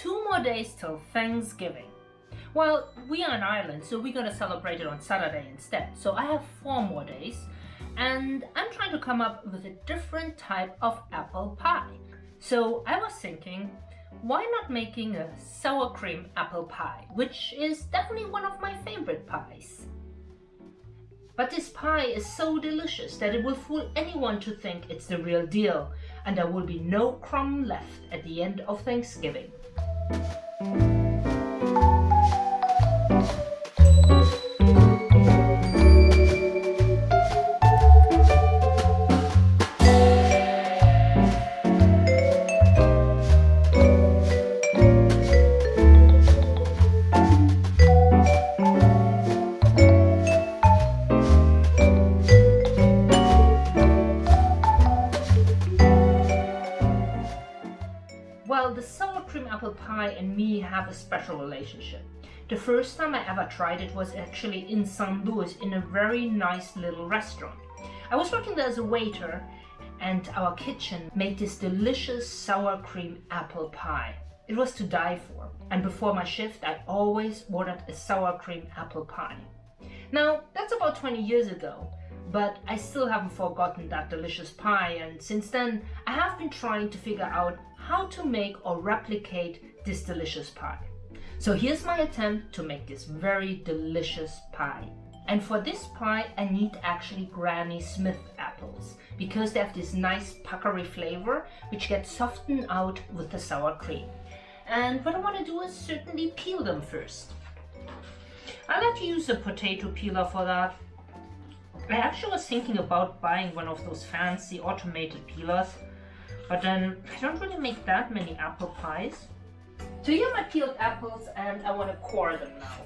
two more days till Thanksgiving. Well, we are in Ireland, so we're gonna celebrate it on Saturday instead. So I have four more days, and I'm trying to come up with a different type of apple pie. So I was thinking, why not making a sour cream apple pie, which is definitely one of my favorite pies. But this pie is so delicious that it will fool anyone to think it's the real deal, and there will be no crumb left at the end of Thanksgiving. Well, have a special relationship. The first time I ever tried it was actually in St. Louis in a very nice little restaurant. I was working there as a waiter and our kitchen made this delicious sour cream apple pie. It was to die for. And before my shift, I always ordered a sour cream apple pie. Now, that's about 20 years ago, but I still haven't forgotten that delicious pie and since then I have been trying to figure out how to make or replicate this delicious pie. So here's my attempt to make this very delicious pie. And for this pie, I need actually Granny Smith apples because they have this nice puckery flavor which gets softened out with the sour cream. And what I want to do is certainly peel them first. I like to use a potato peeler for that. I actually was thinking about buying one of those fancy automated peelers but then I don't really make that many apple pies. So here are my peeled apples and I want to core them now.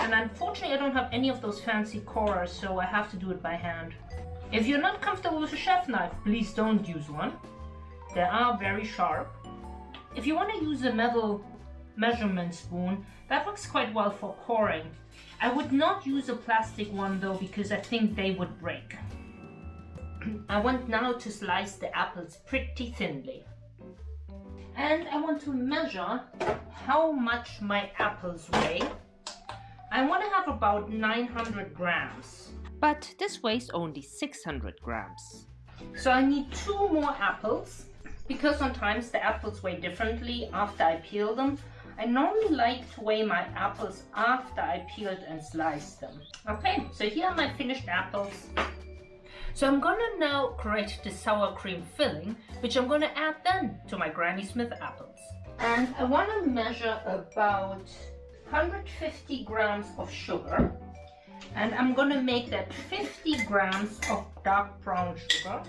And unfortunately I don't have any of those fancy corers so I have to do it by hand. If you're not comfortable with a chef knife, please don't use one. They are very sharp. If you want to use a metal measurement spoon, that works quite well for coring. I would not use a plastic one though because I think they would break. I want now to slice the apples pretty thinly. And I want to measure how much my apples weigh. I want to have about 900 grams. But this weighs only 600 grams. So I need two more apples because sometimes the apples weigh differently after I peel them. I normally like to weigh my apples after I peeled and sliced them. Okay, so here are my finished apples. So I'm gonna now create the sour cream filling, which I'm gonna add then to my Granny Smith apples. And I wanna measure about 150 grams of sugar. And I'm gonna make that 50 grams of dark brown sugar,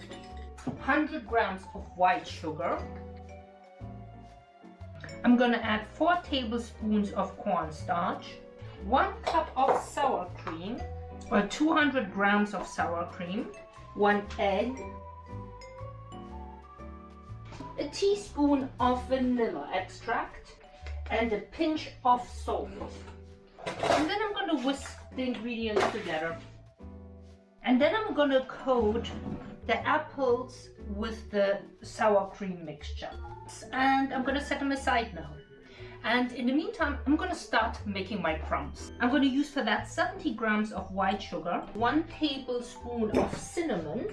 100 grams of white sugar. I'm gonna add four tablespoons of cornstarch, one cup of sour cream, or 200 grams of sour cream, one egg, a teaspoon of vanilla extract, and a pinch of salt. And then I'm to whisk the ingredients together. And then I'm to coat the apples with the sour cream mixture. And I'm to set them aside now. And in the meantime, I'm gonna start making my crumbs. I'm gonna use for that 70 grams of white sugar, one tablespoon of cinnamon,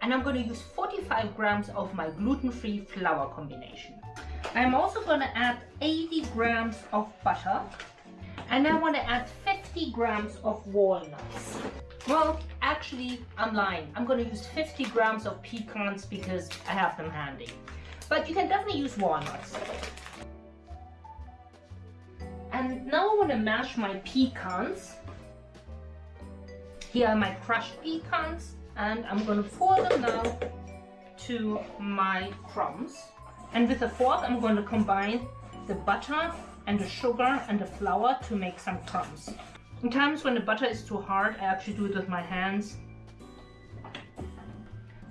and I'm gonna use 45 grams of my gluten-free flour combination. I'm also gonna add 80 grams of butter, and I wanna add 50 grams of walnuts. Well, actually, I'm lying. I'm gonna use 50 grams of pecans because I have them handy. But you can definitely use walnuts. And now I want to mash my pecans. Here are my crushed pecans and I'm going to pour them now to my crumbs. And with a fork I'm going to combine the butter and the sugar and the flour to make some crumbs. In times when the butter is too hard, I actually do it with my hands.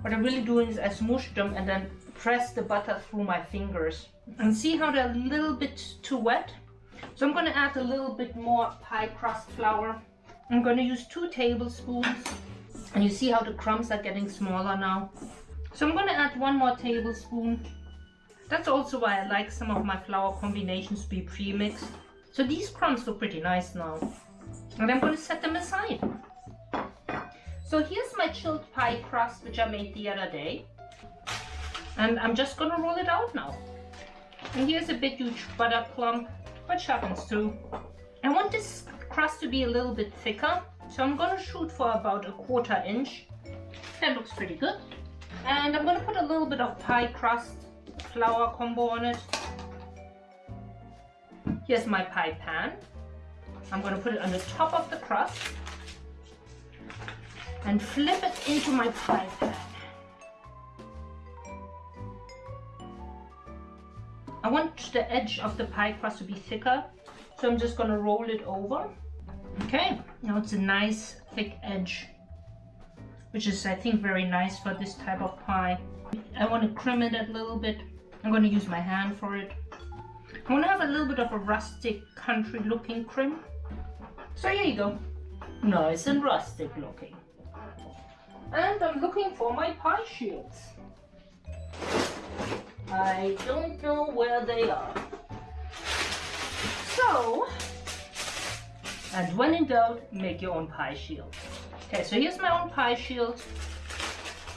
What I'm really doing is I smoosh them and then press the butter through my fingers. And see how they're a little bit too wet? So I'm going to add a little bit more pie crust flour. I'm going to use two tablespoons. And you see how the crumbs are getting smaller now. So I'm going to add one more tablespoon. That's also why I like some of my flour combinations to be pre-mixed. So these crumbs look pretty nice now. And I'm going to set them aside. So here's my chilled pie crust which I made the other day. And I'm just going to roll it out now. And here's a big huge butter clump which happens too. I want this crust to be a little bit thicker. So I'm going to shoot for about a quarter inch. That looks pretty good. And I'm going to put a little bit of pie crust flour combo on it. Here's my pie pan. I'm going to put it on the top of the crust and flip it into my pie pan. I want the edge of the pie crust to be thicker, so I'm just going to roll it over. Okay, now it's a nice thick edge, which is I think very nice for this type of pie. I want to crim it a little bit. I'm going to use my hand for it. I want to have a little bit of a rustic country looking crim. So here you go. Nice and rustic looking. And I'm looking for my pie shields. I don't know where they are. So, and when in doubt, make your own pie shield. Okay, so here's my own pie shield.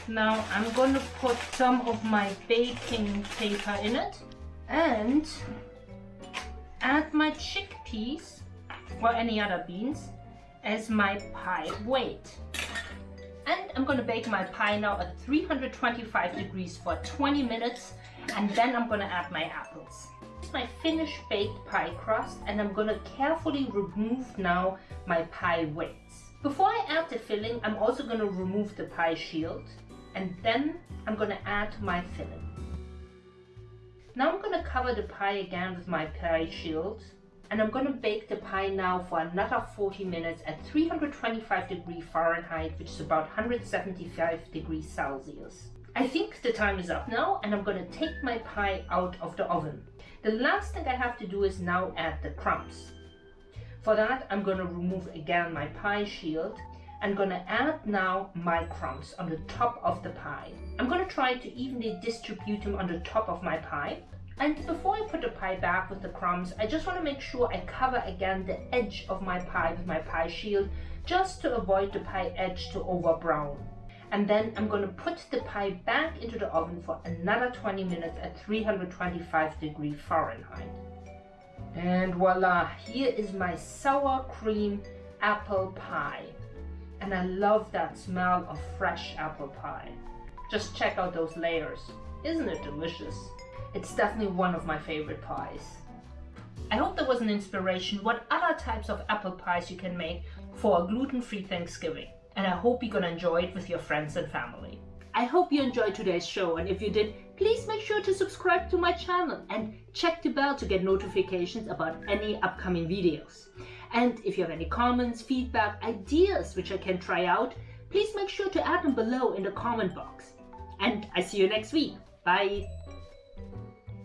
Now I'm going to put some of my baking paper in it and add my chickpeas or any other beans as my pie weight. And I'm to bake my pie now at 325 degrees for 20 minutes and then I'm to add my apples. My finished baked pie crust and I'm to carefully remove now my pie weights. Before I add the filling, I'm also to remove the pie shield and then I'm to add my filling. Now I'm to cover the pie again with my pie shield and I'm to bake the pie now for another 40 minutes at 325 degrees Fahrenheit which is about 175 degrees Celsius. I think the time is up now and I'm to take my pie out of the oven. The last thing I have to do is now add the crumbs. For that I'm to remove again my pie shield I'm gonna add now my crumbs on the top of the pie. I'm gonna try to evenly distribute them on the top of my pie. And before I put the pie back with the crumbs, I just want to make sure I cover again the edge of my pie with my pie shield, just to avoid the pie edge to over brown. And then I'm going to put the pie back into the oven for another 20 minutes at 325 degrees Fahrenheit. And voila, here is my sour cream apple pie and I love that smell of fresh apple pie. Just check out those layers. Isn't it delicious? It's definitely one of my favorite pies. I hope that was an inspiration what other types of apple pies you can make for a gluten-free Thanksgiving. And I hope you're gonna enjoy it with your friends and family. I hope you enjoyed today's show and if you did, please make sure to subscribe to my channel and check the bell to get notifications about any upcoming videos. And if you have any comments, feedback, ideas which I can try out, please make sure to add them below in the comment box. And I see you next week. Bye!